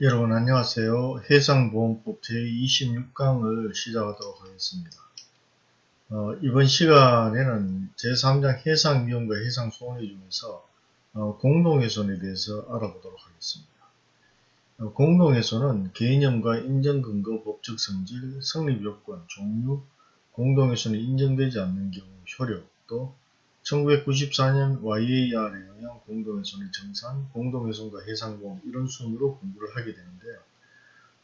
여러분 안녕하세요. 해상보험법 제26강을 시작하도록 하겠습니다. 어, 이번 시간에는 제3장 해상위험과 해상손해 중에서 어, 공동훼손에 대해서 알아보도록 하겠습니다. 어, 공동훼손은 개념과 인정근거, 법적 성질, 성립요건, 종류, 공동훼손이 인정되지 않는 경우 효력, 또 1994년 YAR에 의한 공동훼손의 정산, 공동훼손과 해상보험 이런 순으로 공부를 하게 되는데요.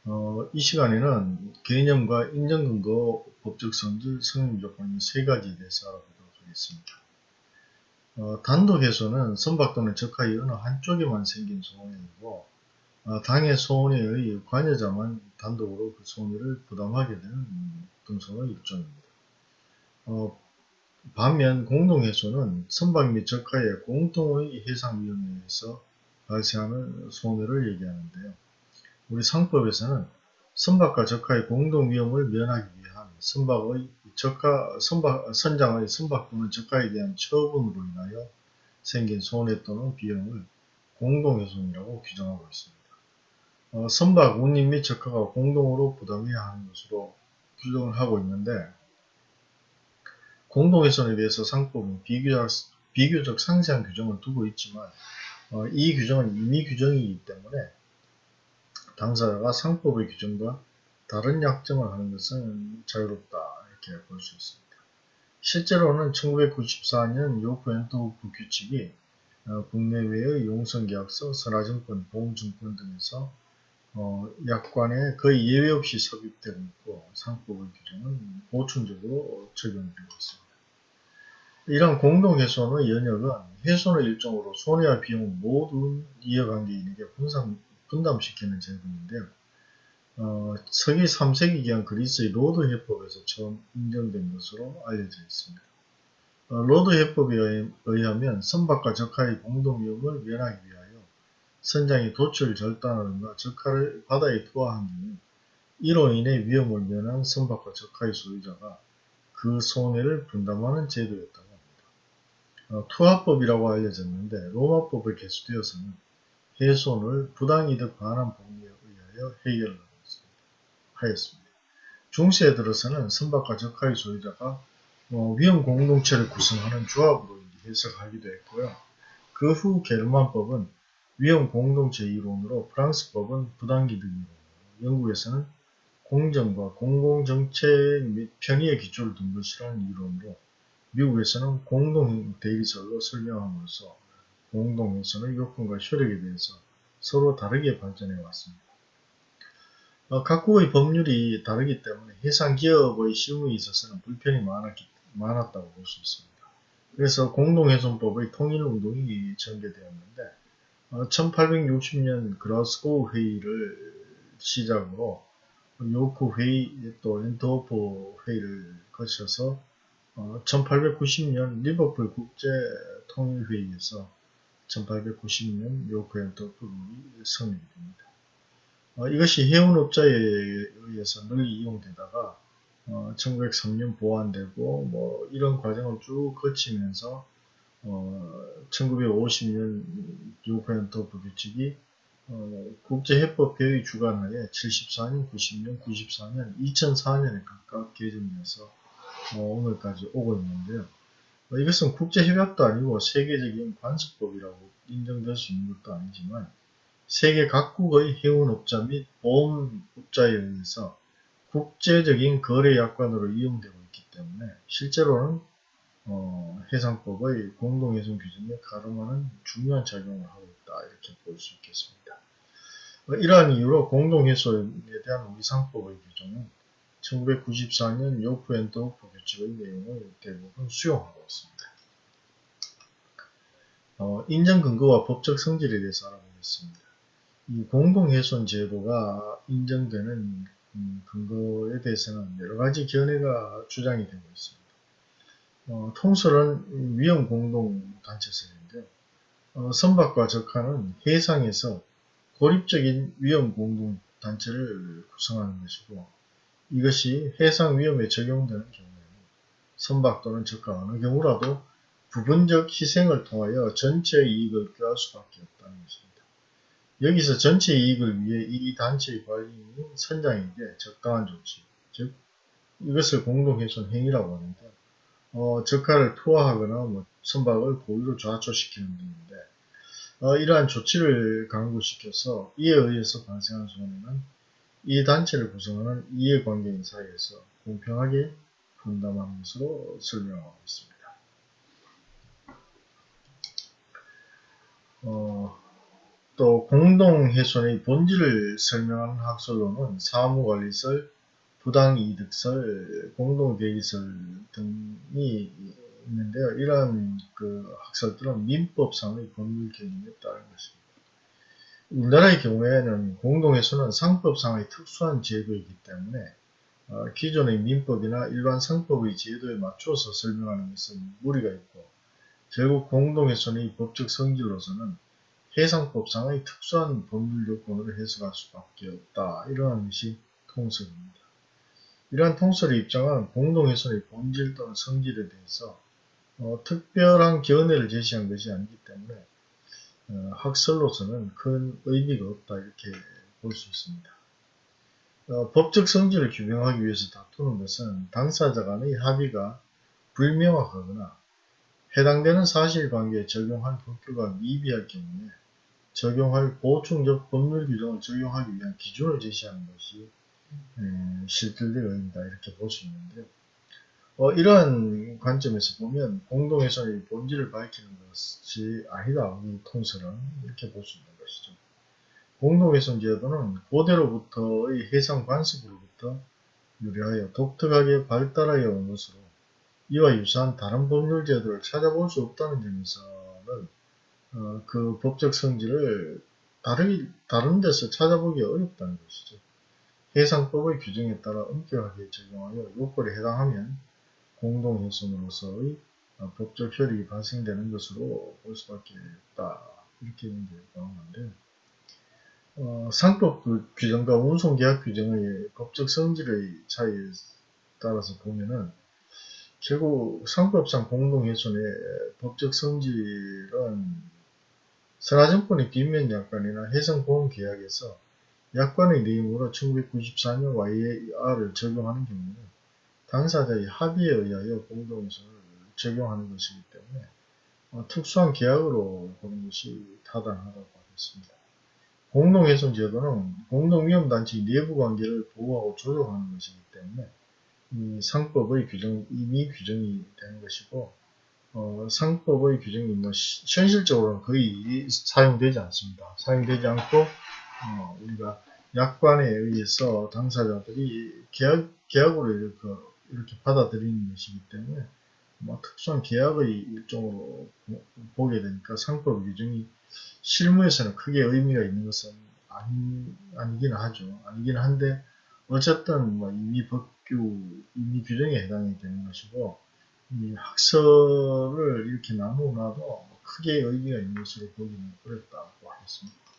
어, 이 시간에는 개념과 인정근거, 법적 성질, 성립조건 세 가지에 대해서 알아보도록 하겠습니다. 어, 단독훼손은 선박 또는 적하의 어느 한쪽에만 생긴 손해이고 어, 당해 손해에 의 관여자만 단독으로 그 손해를 부담하게 되는 등손의 일종입니다. 어, 반면 공동해소는 선박 및 적하의 공통의 해상 위험에 의해서 발생하는 손해를 얘기하는데요. 우리 상법에서는 선박과 적하의 공동 위험을 면하기 위한 선박의 적하, 선박, 선장의 선박 또는 적하에 대한 처분으로 인하여 생긴 손해 또는 비용을 공동훼손이라고 규정하고 있습니다. 어, 선박 운임 및 적하가 공동으로 부담해야 하는 것으로 규정을 하고 있는데 공동훼손에 대해서 상법은 비교적, 비교적 상세한 규정을 두고 있지만 어, 이 규정은 임의 규정이기 때문에 당사자가 상법의 규정과 다른 약정을 하는 것은 자유롭다 이렇게 볼 수 있습니다. 실제로는 1994년 요크 엔토프 규칙이 어, 국내외의 용성계약서, 선화증권, 보험증권 등에서 어, 약관에 거의 예외 없이 삽입되고 있고 상법의 규정은 보충적으로 적용되고 있습니다. 이런 공동해손의 연혁은 해손의 일종으로 손해와 비용 모두 이해관계인에게 분산, 분담 시키는 제도인데요. 어, 서기 3세기경 그리스의 로드 해법에서 처음 인정된 것으로 알려져 있습니다. 어, 로드 해법에 의하면 선박과 적하의 공동위험을 면하기 위하여 선장이 돛을 절단하든가 적하를 바다에 투하한 경우 이로 인해 위험을 면한 선박과 적하의 소유자가 그 손해를 분담하는 제도였다고 합니다. 어, 투하법이라고 알려졌는데 로마법을 개수되어서는 해손을 부당이득 반환 법리에 의하여 해결하였습니다. 중세에 들어서는 선박과 적하의 소유자가 어, 위험 공동체를 구성하는 조합으로 해석하기도 했고요. 그 후 게르만법은 위험 공동체 이론으로 프랑스 법은 부당기득 이론, 영국에서는 공정과 공공정책 및 편의의 기초를 둔 것이라는 이론으로 미국에서는 공동대리설로 설명함으로써 공동에서는 요건과 효력에 대해서 서로 다르게 발전해 왔습니다. 어, 각국의 법률이 다르기 때문에 해상기업의 실무에 있어서는 불편이 많았기, 많았다고 볼 수 있습니다. 그래서 공동훼손법의 통일운동이 전개되었는데 1860년 어, 글라스고 회의를 시작으로 요크 회의 또 엔터호프 회의를 거쳐서 1890년 어, 리버풀 국제 통일회의에서 1890년 요크 엔터호프이 성립이 됩니다. 어, 이것이 해운업자에 의해서 늘 이용되다가 1903년 보완되고 뭐 이런 과정을 쭉 거치면서 어, 1950년 뉴욕현토프 규칙이 어, 국제해법회의 주관하에 74년, 90년, 94년, 2004년에 각각 개정돼서 어, 오늘까지 오고 있는데요. 어, 이것은 국제협약도 아니고 세계적인 관습법이라고 인정될 수 있는 것도 아니지만 세계 각국의 해운업자 및 보험업자에 의해서 국제적인 거래 약관으로 이용되고 있기 때문에 실제로는 어, 해상법의 공동해손 규정에 갈음하는 중요한 작용을 하고 있다 이렇게 볼 수 있겠습니다. 어, 이러한 이유로 공동해손에 대한 우리 상법의 규정은 1994년 요크 앤트워프 규칙의 내용을 대부분 수용하고 있습니다. 어, 인정 근거와 법적 성질에 대해서 알아보겠습니다. 이 공동해손 제도가 인정되는 음, 근거에 대해서는 여러 가지 견해가 주장이 되고 있습니다. 어, 통설은 위험 공동단체설인데 어, 선박과 적하는 해상에서 고립적인 위험 공동단체를 구성하는 것이고 이것이 해상 위험에 적용되는 경우에는 선박 또는 적하 어느 경우라도 부분적 희생을 통하여 전체 이익을 꾀할 수밖에 없다는 것입니다. 여기서 전체 이익을 위해 이 단체의 관리인 선장에게 적당한 조치, 즉 이것을 공동훼손 행위라고 하는데 어, 적하를 투하하거나 뭐 선박을 고의로 좌초시키는 등인데 어, 이러한 조치를 강구시켜서 이에 의해서 발생한 손해는 이 단체를 구성하는 이해관계인 사이에서 공평하게 분담하는 것으로 설명하고 있습니다. 어, 또 공동훼손의 본질을 설명하는 학설로는 사무관리설, 부당이득설, 공동대리설 등이 있는데요. 이러한 그 학설들은 민법상의 법률 개념에 따른 것입니다. 우리나라의 경우에는 공동훼손은 상법상의 특수한 제도이기 때문에 어, 기존의 민법이나 일반 상법의 제도에 맞춰서 설명하는 것은 무리가 있고 결국 공동훼손의 법적 성질로서는 해상법상의 특수한 법률 요건으로 해석할 수밖에 없다. 이러한 것이 통설입니다. 이러한 통설의 입장은 공동훼손의 본질 또는 성질에 대해서 어, 특별한 견해를 제시한 것이 아니기 때문에 어, 학설로서는 큰 의미가 없다 이렇게 볼 수 있습니다. 어, 법적 성질을 규명하기 위해서 다투는 것은 당사자 간의 합의가 불명확하거나 해당되는 사실관계에 적용할 법규가 미비할 경우에 적용할 보충적 법률 규정을 적용하기 위한 기준을 제시하는 것이 실질적 의미다 이렇게 볼 수 있는데요. 어, 이러한 관점에서 보면 공동훼손의 본질을 밝히는 것이 아니다. 이 통설은 이렇게 볼 수 있는 것이죠. 공동훼손 제도는 고대로부터의 해상 관습으로부터 유래하여 독특하게 발달하여 온 것으로 이와 유사한 다른 법률 제도를 찾아볼 수 없다는 점에서는 어, 그 법적 성질을 다른, 다른 데서 찾아보기 어렵다는 것이죠. 해상법의 규정에 따라 엄격하게 적용하여 요건에 해당하면 공동훼손으로서의 어, 법적 효력이 발생되는 것으로 볼 수밖에 없다. 이렇게 나오는데 어, 상법 규정과 운송계약 규정의 법적 성질의 차이에 따라서 보면은 결국 상법상 공동훼손의 법적 성질은 선화증권의 뒷면 약관이나 해상보험계약에서 약관의 내용으로 1994년 YAR을 적용하는 경우는 당사자의 합의에 의하여 공동훼손을 적용하는 것이기 때문에 어, 특수한 계약으로 보는 것이 타당하다고 하겠습니다. 공동훼손 제도는 공동위험단체의 내부관계를 보호하고 조정하는 것이기 때문에 이 상법의 규정, 이미 규정이 되는 것이고 어, 상법의 규정이 뭐 시, 현실적으로는 거의 사용되지 않습니다. 사용되지 않고 어, 우리가 약관에 의해서 당사자들이 계약, 계약으로 이렇게, 이렇게 받아들이는 것이기 때문에 뭐 특수한 계약의 일종으로 보게 되니까 상법 규정이 실무에서는 크게 의미가 있는 것은 아니, 아니긴 하죠. 아니긴 한데 어쨌든 뭐 이미 법규, 이미 규정에 해당이 되는 것이고 이 학설을 이렇게 나누어놔도 크게 의미가 있는 것으로 보기는 어렵다고 하겠습니다.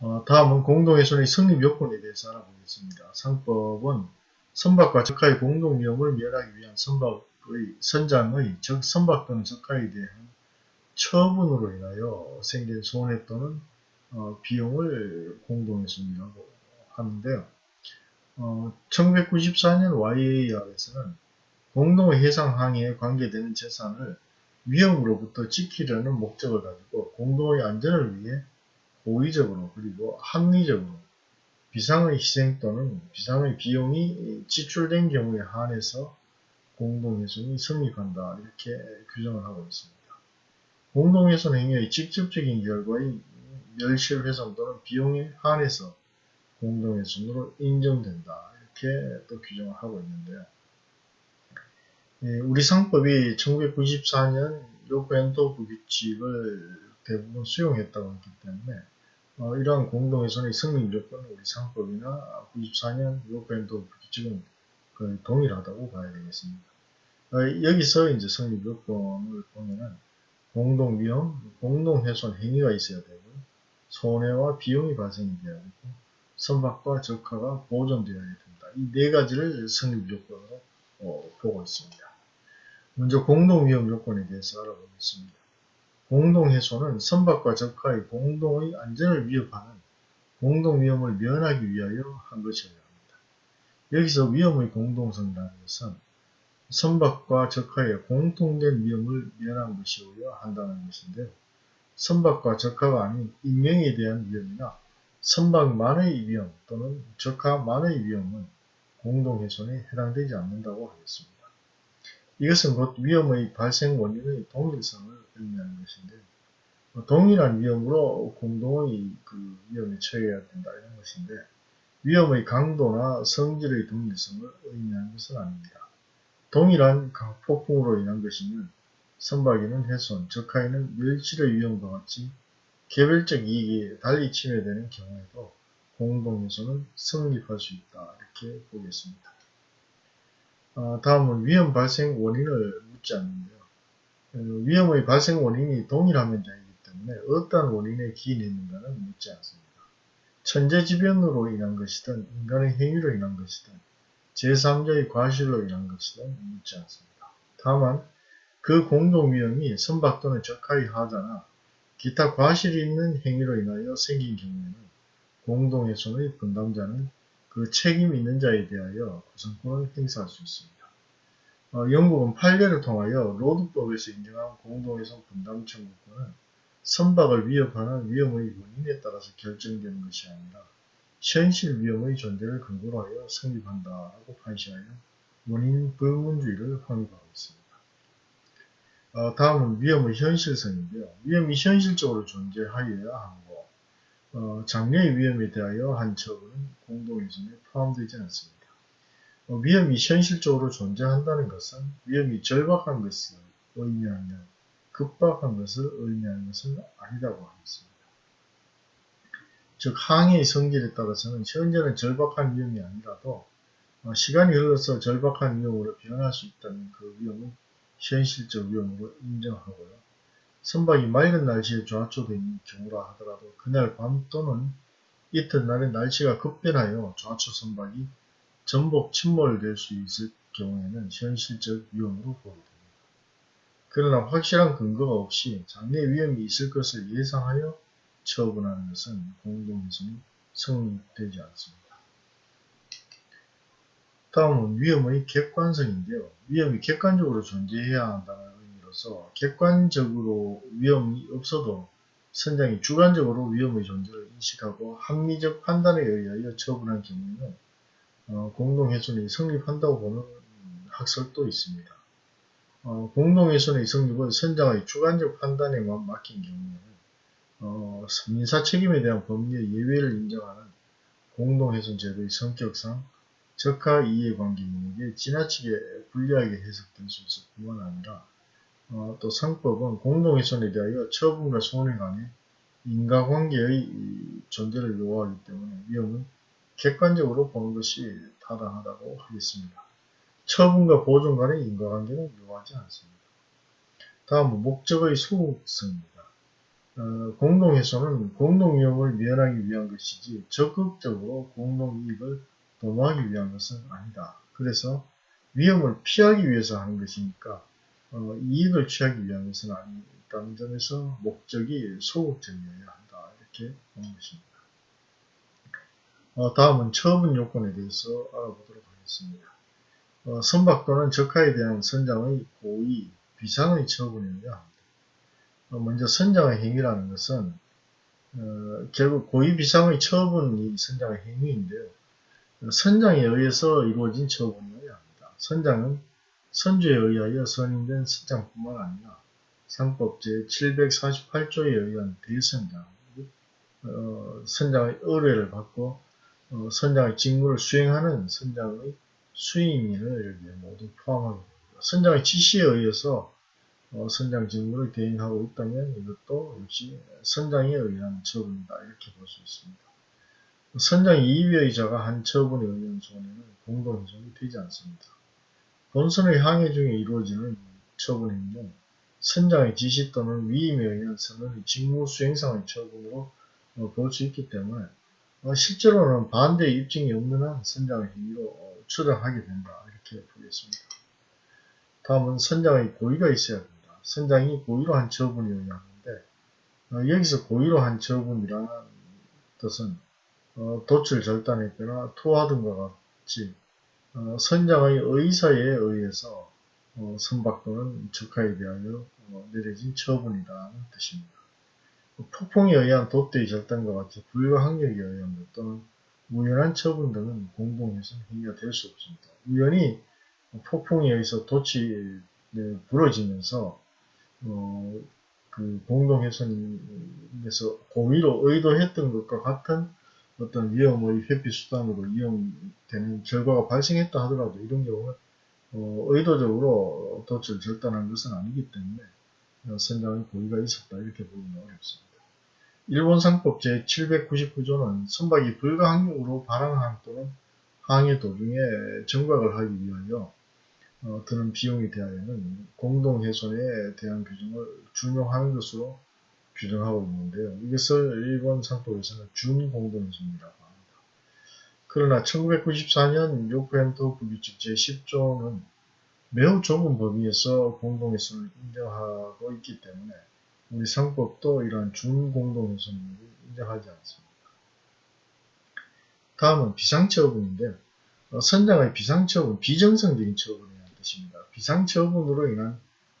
어, 다음은 공동훼손의 성립 요건에 대해서 알아보겠습니다. 상법은 선박과 적하의 공동 위험을 면하기 위한 선박의 선장의 적 선박 또는 적하에 대한 처분으로 인하여 생긴 손해 또는 어, 비용을 공동훼손이라고 하는데요. 어, 1994년 YAR에서는 공동의 해상 항해에 관계되는 재산을 위험으로부터 지키려는 목적을 가지고 공동의 안전을 위해 고의적으로 그리고 합리적으로 비상의 희생 또는 비상의 비용이 지출된 경우에 한해서 공동훼손이 성립한다 이렇게 규정을 하고 있습니다. 공동훼손 행위의 직접적인 결과인 멸실훼손 또는 비용에 한해서 공동훼손으로 인정된다 이렇게 또 규정을 하고 있는데요. 예, 우리 상법이 1994년 요구엔도부 규칙을 대부분 수용했다고 했기 때문에 어, 이러한 공동훼손의 성립 요건은 우리 상법이나 94년 요구엔도부 규칙은 거의 동일하다고 봐야 되겠습니다. 어, 여기서 이제 성립 요건을 보면은 공동 위험, 공동 훼손 행위가 있어야 되고 손해와 비용이 발생되어야 되고 선박과 적하가 보존되어야 된다. 이 네 가지를 성립 요건으로 어, 보고 있습니다. 먼저 공동 위험 요건에 대해서 알아보겠습니다. 공동해소는 선박과 적하의 공동의 안전을 위협하는 공동 위험을 면하기 위하여 한 것이어야 합니다. 여기서 위험의 공동성이라는 것은 선박과 적하의 공통된 위험을 면한 것이어야 한다는 것인데 선박과 적하가 아닌 인명에 대한 위험이나 선박만의 위험 또는 적하만의 위험은 공동훼손에 해당되지 않는다고 하겠습니다. 이것은 곧 위험의 발생 원인의 동일성을 의미하는 것인데 동일한 위험으로 공동의 그 위험에 처해야 된다 이런 것인데 위험의 강도나 성질의 동일성을 의미하는 것은 아닙니다. 동일한 폭풍으로 인한 것이면 선박에는 훼손, 적하에는 멸실의 위험과 같이 개별적 이익이 달리 침해되는 경우에도 공동훼손은 성립할 수 있다 이렇게 보겠습니다. 어, 다음은 위험 발생 원인을 묻지 않는데요. 어, 위험의 발생 원인이 동일하면 되기 때문에 어떤 원인에 기인했는가는 묻지 않습니다. 천재지변으로 인한 것이든 인간의 행위로 인한 것이든 제3자의 과실로 인한 것이든 묻지 않습니다. 다만 그 공동위험이 선박 또는 적하의 하자나 기타 과실이 있는 행위로 인하여 생긴 경우에는 공동훼손의 분담자는 그 책임 있는 자에 대하여 구성권을 행사할 수 있습니다. 어, 영국은 판례를 통하여 로드법에서 인정한 공동훼손 분담 청구권은 선박을 위협하는 위험의 원인에 따라서 결정되는 것이 아니라 현실 위험의 존재를 근거로 하여 성립한다라고 판시하여 원인 불문주의를 확립하고 있습니다. 어, 다음은 위험의 현실성인데요. 위험이 현실적으로 존재하여야 하고 어, 장래의 위험에 대하여 한 처분은 공동훼손에 포함되지 않습니다. 어, 위험이 현실적으로 존재한다는 것은 위험이 절박한 것을 의미하며 급박한 것을 의미하는 것은 아니라고 하겠습니다. 즉 항해의 성질에 따라서는 현재는 절박한 위험이 아니라도 어, 시간이 흘러서 절박한 위험으로 변할 수 있다는 그 위험은 현실적 위험으로 인정하고요. 선박이 맑은 날씨에 좌초된 경우라 하더라도 그날 밤 또는 이튿날에 날씨가 급변하여 좌초 선박이 전복 침몰될 수 있을 경우에는 현실적 위험으로 보입니다. 그러나 확실한 근거가 없이 장래 위험이 있을 것을 예상하여 처분하는 것은 공동훼손이 성립되지 않습니다. 다음은 위험의 객관성인데요. 위험이 객관적으로 존재해야 한다는 의미로서 객관적으로 위험이 없어도 선장이 주관적으로 위험의 존재를 인식하고 합리적 판단에 의하여 처분한 경우에는 어, 공동훼손이 성립한다고 보는 학설도 있습니다. 어, 공동훼손의 성립은 선장의 주관적 판단에만 맡긴 경우에는 어, 민사 책임에 대한 법률 예외를 인정하는 공동훼손 제도의 성격상 적하 이해관계인에게 지나치게 불리하게 해석될 수 있을 뿐만 아니라 어, 또 상법은 공동훼손에 대하여 처분과 손해 간의 인과관계의 존재를 요구하기 때문에 위험은 객관적으로 보는 것이 타당하다고 하겠습니다. 처분과 보존 간의 인과관계는 요구하지 않습니다. 다음은 목적의 소극성입니다. 어, 공동훼손은 공동위험을 면하기 위한 것이지 적극적으로 공동이익을 도모하기 위한 것은 아니다. 그래서 위험을 피하기 위해서 하는 것이니까 어, 이익을 취하기 것은 아니다는 점에서 목적이 소극적이어야 한다. 이렇게 보는 것입니다. 어, 다음은 처분 요건에 대해서 알아보도록 하겠습니다. 어, 선박 또는 적하에 대한 선장의 고의, 비상의 처분이어야 합니다. 어, 먼저 선장의 행위라는 것은 어, 결국 고의 비상의 처분이 선장의 행위인데요. 선장에 의해서 이루어진 처분이어야 합니다. 선장은 선주에 의하여 선임된 선장뿐만 아니라 상법 제 748조에 의한 대선장, 어, 선장의 의뢰를 받고 어, 선장의 직무를 수행하는 선장의 수임인을 여기에 모두 포함하게. 선장의 지시에 의해서 어, 선장 직무를 대행하고 있다면 이것도 역시 선장에 의한 처분이다 이렇게 볼 수 있습니다. 선장 이위의자가 한 처분에 의한 손해는 공동훼손이 되지 않습니다. 본선의 항해 중에 이루어지는 처분행위는 선장의 지시 또는 위임에 선언의 직무 수행상의 처분으로 어, 볼수 있기 때문에 어, 실제로는 반대 입증이 없는 한 선장의 행위로 어, 추정하게 된다 이렇게 보겠습니다. 다음은 선장의 고의가 있어야 됩니다. 선장이 고의로 한 처분이어야 하는데 어, 여기서 고의로 한 처분이라는 뜻은 어, 도출 절단했거나 토하던 것 같이 어, 선장의 의사에 의해서 어, 선박 또는 적하에 대하여 어, 내려진 처분이라는 뜻입니다. 폭풍에 의한 도태의 절단과 같이 불가항력에 의한 것 또는 우연한 처분 등은 공동훼손 행위가 될 수 없습니다. 우연히 폭풍에 의해서 돛이 네, 부러지면서 어, 그 공동훼손에서 고의로 의도했던 것과 같은 어떤 위험의 회피 수단으로 이용되는 결과가 발생했다 하더라도 이런 경우는 어, 의도적으로 돛을 절단한 것은 아니기 때문에 어, 선장의 고의가 있었다 이렇게 보기는 어렵습니다. 일본 상법 제799조는 선박이 불가항력으로 발항한 또는 항해 도중에 정박을 하기 위하여 어, 드는 비용에 대하여는 공동훼손에 대한 규정을 준용하는 것으로 규정하고 있는데요. 이것을 일본 상법에서는 합니다. 그러나 1994년 요코엔토 부규칙 제 10조는 매우 좁은 범위에서 공동훼손을 인정하고 있기 때문에 우리 상법도 이러한 준공동훼손을 인정하지 않습니다. 다음은 비상처분인데 어, 선장의 비상처분, 비정상적인 처분이라는 뜻입니다. 비상처분으로 인한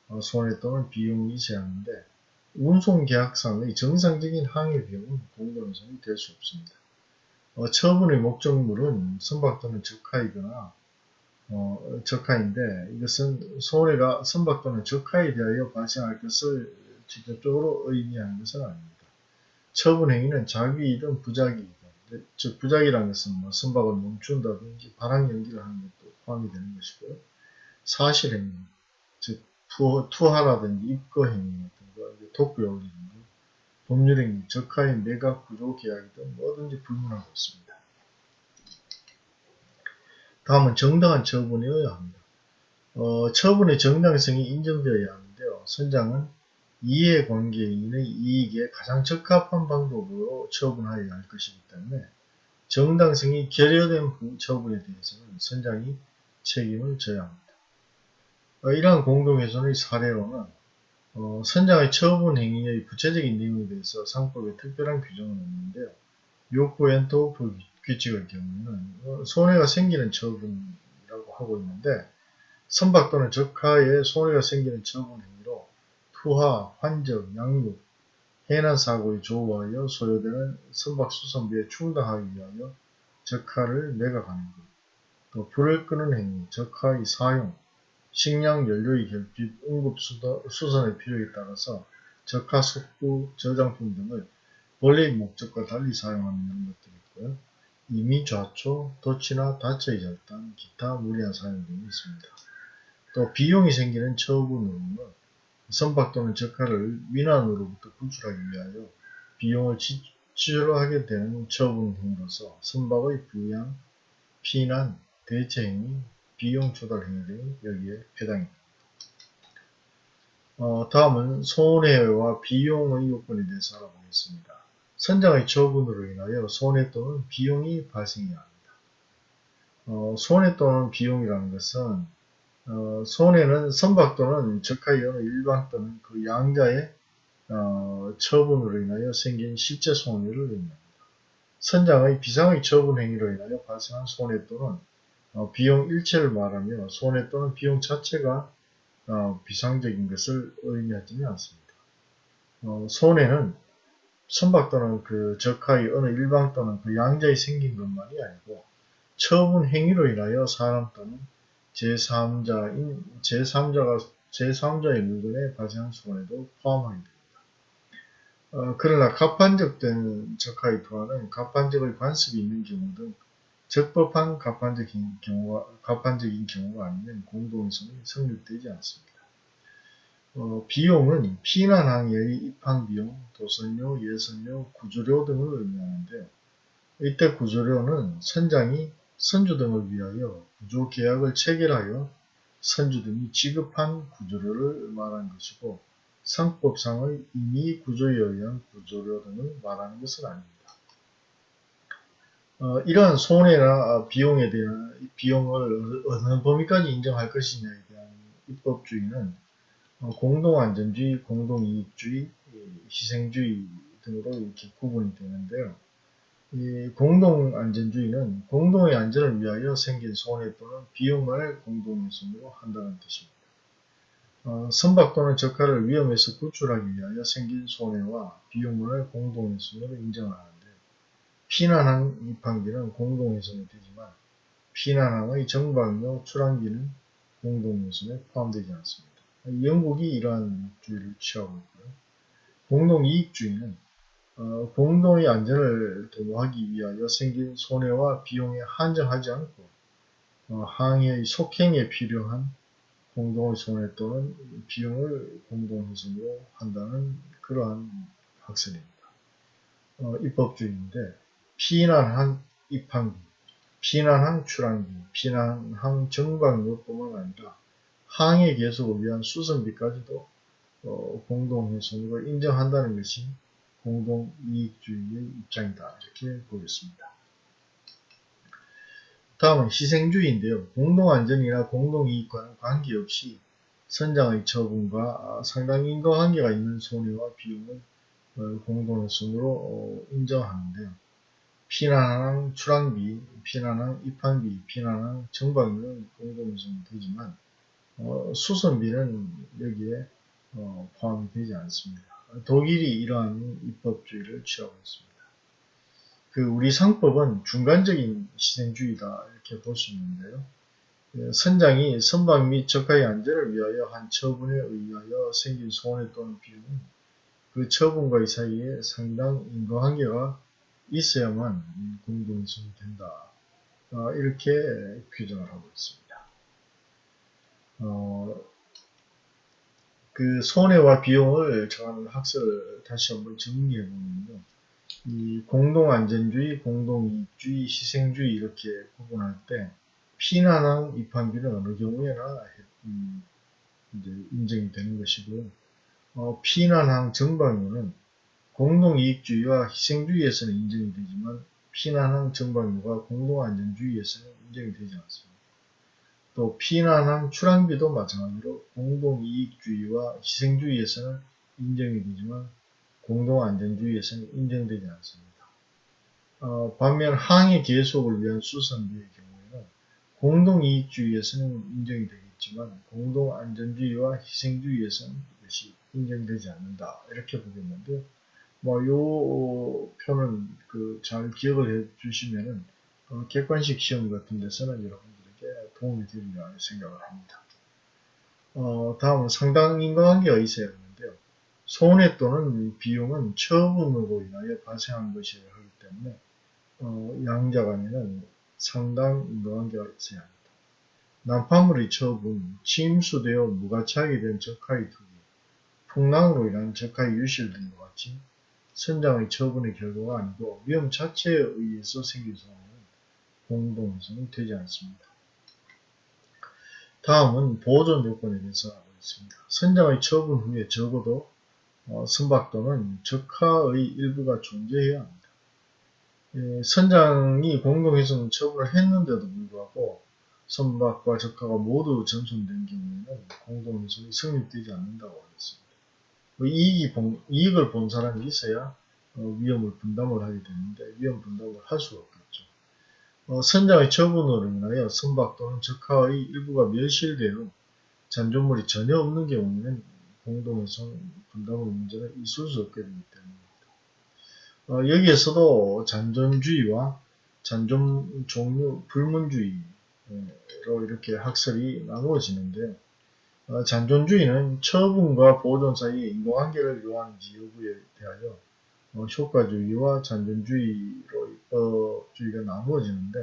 어, 손해 또는 비용이 제한인데 운송계약상의 정상적인 항해 비용은 공동훼손이 될 수 없습니다. 어, 처분의 목적물은 선박 또는 적하이거나 어, 적하인데 이것은 손해가 선박 또는 적하에 대하여 발생할 것을 직접적으로 의미하는 것은 아닙니다. 처분 행위는 자기이든 부작이든 즉 부작이라는 것은 뭐 선박을 멈춘다든지 발항 연기를 하는 것도 포함이 되는 것이고요. 사실 행위, 즉 투하라든지 입거 행위 독구에 올리는 것, 법률행위, 적하인 매각 구조 계약이 든 뭐든지 불문하고 있습니다. 다음은 정당한 처분이어야 합니다. 어, 처분의 정당성이 인정되어야 하는데요. 선장은 이해관계인의 이익에 가장 적합한 방법으로 처분하여야 할 것이기 때문에 정당성이 결여된 처분에 대해서는 선장이 책임을 져야 합니다. 어, 이러한 공동훼손의 사례로는 어, 선장의 처분 행위의 구체적인 내용에 대해서 상법에 특별한 규정은 없는데요. 요구엔토 규칙의 경우는 어, 손해가 생기는 처분이라고 하고 있는데 선박 또는 적하에 손해가 생기는 처분 행위로 투하, 환적, 양육, 해난 사고에 조우하여 소요되는 선박 수선비에 충당하기 위하여 적하를 매각하는 것, 또 불을 끄는 행위, 적하의 사용, 식량 연료의 결핍, 응급 수선의 필요에 따라서 적화 속도 저장품 등을 본래의 목적과 달리 사용하는 이런 것들이 있고요. 이미 좌초, 도치나 다처의 절단, 기타 무리한 사용 등이 있습니다. 또 비용이 생기는 처분으로는 선박 또는 적화를 민환으로부터 구출하기 위하여 비용을 지출하게 되는 처분 행위로서 선박의 부양, 피난, 대체 행위, 비용 조달 행위 여기에 해당입니다. 어, 다음은 손해와 비용의 요건에 대해서 알아보겠습니다. 선장의 처분으로 인하여 손해 또는 비용이 발생해야 합니다. 어, 손해 또는 비용이라는 것은 어, 손해는 선박 또는 어느 일반 또는 그 양자의 어, 처분으로 인하여 생긴 실제 손해를 의미합니다. 선장의 비상의 처분 행위로 인하여 발생한 손해 또는 어, 비용 일체를 말하며 손해 또는 비용 자체가 어, 비상적인 것을 의미하지는 않습니다. 어, 손해는 선박 또는 그 적하의 어느 일방 또는 그 양자에 생긴 것만이 아니고 처분 행위로 인하여 사람 또는 제3자인 제3자가 제3자의 물건에 발생한 손해도 포함하게 됩니다. 어, 그러나 가판적된 적하의 투하는 가판적의 관습이 있는 경우 등 적법한 가판적인 경우가, 가판적인 경우가 아니면 공동성이 성립되지 않습니다. 어, 비용은 피난 항해의 입항 비용, 도선료, 예선료, 구조료 등을 의미하는데요. 이때 구조료는 선장이 선주 등을 위하여 구조 계약을 체결하여 선주 등이 지급한 구조료를 말하는 것이고 상법상의 임의 구조에 의한 구조료 등을 말하는 것은 아닙니다. 어, 이러한 손해나 비용에 대한 비용을 어느 범위까지 인정할 것이냐에 대한 입법주의는 어, 공동안전주의, 공동이익주의, 예, 희생주의 등으로 이렇게 구분이 되는데요. 이 공동안전주의는 공동의 안전을 위하여 생긴 손해 또는 비용만을 공동훼손으로 한다는 뜻입니다. 어, 선박 또는 적하를 위험에서 구출하기 위하여 생긴 손해와 비용만을 공동훼손으로 인정하는데 피난항 입항비는 공동훼손이 되지만 피난항의 정박료 출항비는 공동훼손에 포함되지 않습니다. 영국이 이러한 주의를 취하고 있고요. 공동이익주의는 어, 공동의 안전을 도모하기 위하여 생긴 손해와 비용에 한정하지 않고 어, 항해의 속행에 필요한 공동의 손해 또는 비용을 공동훼손으로 한다는 그러한 학설입니다. 어, 입법주의인데 피난항 입항비, 피난항 출항비, 피난항 정박료뿐만 아니라 항해 계속을 위한 수선비까지도 어, 공동훼손으로 인정한다는 것이 공동이익주의의 입장이다. 이렇게 보겠습니다. 다음은 희생주의인데요. 공동안전이나 공동이익과는 관계없이 선장의 처분과 상당 인과관계가 있는 손해와 비용을 어, 공동훼손으로 어, 인정하는데요. 피난항 출항비, 피난항 입항비, 피난항 정박료는 공동훼손이 되지만 어, 수선비는 여기에 어, 포함이 되지 않습니다. 독일이 이러한 입법주의를 취하고 있습니다. 그 우리 상법은 중간적인 시생주의다 이렇게 볼 수 있는데요. 그 선장이 선박 및 적하의 안전을 위하여 한 처분에 의하여 생긴 손해 또는 비용은 그 처분과의 사이에 상당 인과관계가 있어야만 공동성이 된다. 어, 이렇게 규정을 하고 있습니다. 어, 그 손해와 비용을 정하는 학설을 다시 한번 정리해 보면요. 이 공동안전주의, 공동이익주의, 희생주의 이렇게 구분할 때 피난항 입항비는 어느 경우에나 음, 이제 인정이 되는 것이고 어, 피난항 정방료는 공동이익주의와 희생주의에서는 인정이 되지만 피난항 정방료가 공동안전주의에서는 인정이 되지 않습니다. 또 피난항 출항비도 마찬가지로 공동이익주의와 희생주의에서는 인정이 되지만 공동안전주의에서는 인정되지 않습니다. 어, 반면 항해 계속을 위한 수선비의 경우에는 공동이익주의에서는 인정이 되겠지만 공동안전주의와 희생주의에서는 이것이 인정되지 않는다. 이렇게 보겠는데 뭐요 표는 그 잘 기억을 해 주시면은 어, 객관식 시험 같은 데서는 여러분 도움이 되리라 생각을 합니다. 어, 다음은 상당 인과관계가 있어야 하는데요. 손해 또는 비용은 처분으로 인하여 발생한 것이어야 하기 때문에 어, 양자 간에는 상당 인과관계가 있어야 합니다. 난파물의 처분, 침수되어 무가치하게 된 적하의 투기, 풍랑으로 인한 적하의 유실 등과 같이 선장의 처분의 결과가 아니고 위험 자체에 의해서 생긴 손해는 공동성이 되지 않습니다. 다음은 보존 요건에 대해서 알아보겠습니다. 선장의 처분 후에 적어도 어, 선박 또는 적하의 일부가 존재해야 합니다. 예, 선장이 공동훼손 처분을 했는데도 불구하고 선박과 적하가 모두 전손된 경우에는 공동훼손이 성립되지 않는다고 하겠습니다. 뭐 이익이 본, 이익을 본 사람이 있어야 어, 위험을 분담을 하게 되는데 위험 분담을 할 수가 없겠죠. 어, 선장의 처분으로 인하여 선박 또는 적하의 일부가 멸실되어 잔존물이 전혀 없는 경우에는 공동훼손 분담의 문제는 있을 수 없게 되기 때문입니다. 어, 여기에서도 잔존주의와 잔존 종류 불문주의로 이렇게 학설이 나누어지는데 어, 잔존주의는 처분과 보존 사이의 인과관계를 요하는지 여부에 대하여 어, 효과주의와 잔존주의로 입법주의가 나누어지는데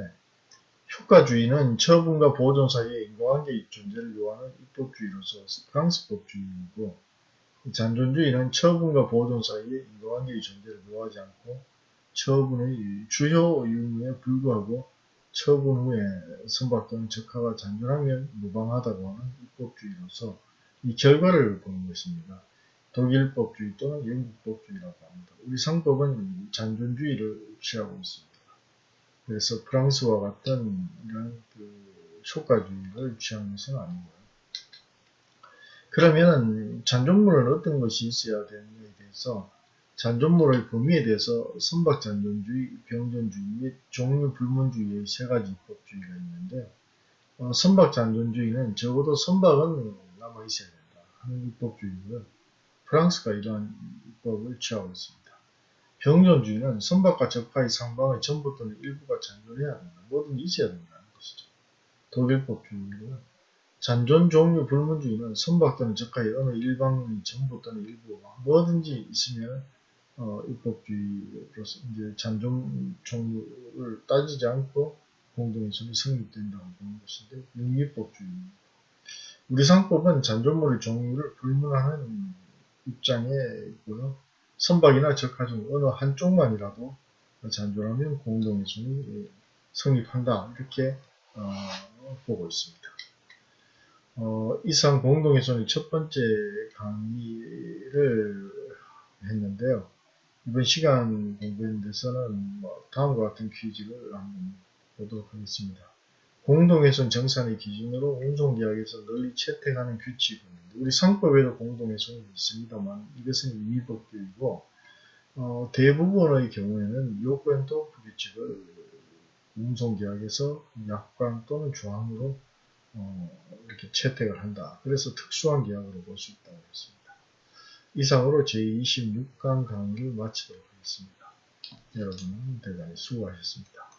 효과주의는 처분과 보존 사이의 인과관계의 존재를 요하는 입법주의로서 프랑스법주의이고 잔존주의는 처분과 보존 사이의 인과관계의 존재를 요하지 않고 처분의 주요 이유에 불구하고 처분 후에 선박 또는 적하가 잔존하면 무방하다고 하는 입법주의로서 이 결과를 보는 것입니다. 독일법주의 또는 영국법주의라고 합니다. 우리 상법은 잔존주의를 취하고 있습니다. 그래서 프랑스와 같은 이런 그 효과주의를 취하는 것은 아니고요. 그러면은 잔존물은 어떤 것이 있어야 되느냐에 대해서 잔존물의 범위에 대해서 선박잔존주의, 병존주의 및 종류 불문주의의 세 가지 입법주의가 있는데 어, 선박잔존주의는 적어도 선박은 남아 있어야 된다 하는 입법주의고요. 프랑스가 이러한 입법을 취하고 있습니다. 병존주의는 선박과 적파의 상방의 전부 또는 일부가 잔존해야 된다. 뭐든 있어야 된다는 것이죠. 독일법주의고요. 잔존 종류 불문주의는 선박 또는 적하의 어느 일방의 전부 또는 일부가 뭐든지 있으면 어, 입법주의로서 이제 잔존 종류를 따지지 않고 공동의선이 성립된다고 보는 것인데 영미법주의입니다. 우리 상법은 잔존물의 종류를 불문하는 입장에 있고요. 선박이나 적하 중 어느 한쪽만이라도 잔존하면 공동의선이 성립한다 이렇게 어, 보고 있습니다. 어, 이상 공동의선의 첫 번째 강의를 했는데요. 이번 시간 공부에 대해서는 뭐 다음과 같은 퀴즈를 한번 보도록 하겠습니다. 공동회선 정산의 기준으로 운송계약에서 널리 채택하는 규칙은 우리 상법에도 공동회선이 있습니다만 이것은 임의법규이고 어, 대부분의 경우에는 요건도 그 규칙을 운송계약에서 약관 또는 조항으로 어, 이렇게 채택을 한다. 그래서 특수한 계약으로 볼 수 있다고 했습니다. 이상으로 제26강 강의를 마치도록 하겠습니다. 여러분 대단히 수고하셨습니다.